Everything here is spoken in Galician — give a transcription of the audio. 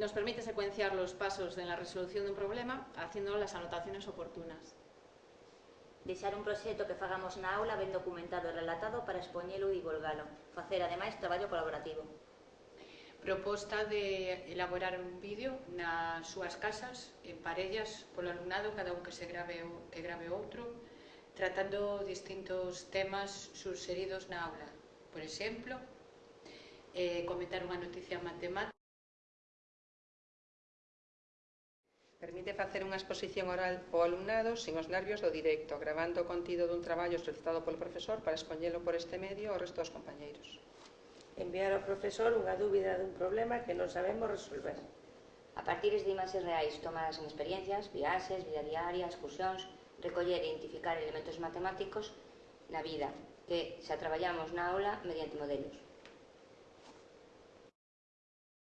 nos permite secuenciar los pasos de la resolución de un problema haciendo las anotaciones oportunas. Deixar un proxecto que fagamos na aula ben documentado e relatado para expoñelo e divulgalo. Facer, ademais, traballo colaborativo. Proposta de elaborar un vídeo nas súas casas, en parellas, polo alumnado, cada un que se grave que grave outro, tratando distintos temas suxeridos na aula. Por exemplo, eh, comentar unha noticia matemática, Permite facer unha exposición oral ao alumnado sin os nervios do directo, gravando o contido dun traballo solicitado polo profesor para expoñelo por este medio ao resto dos compañeiros. Enviar ao profesor unha dúbida dun problema que non sabemos resolver. A partir de imaxes reais tomadas en experiencias, viaxes, vida diaria, excursións, recoller e identificar elementos matemáticos na vida, que xa traballamos na aula mediante modelos.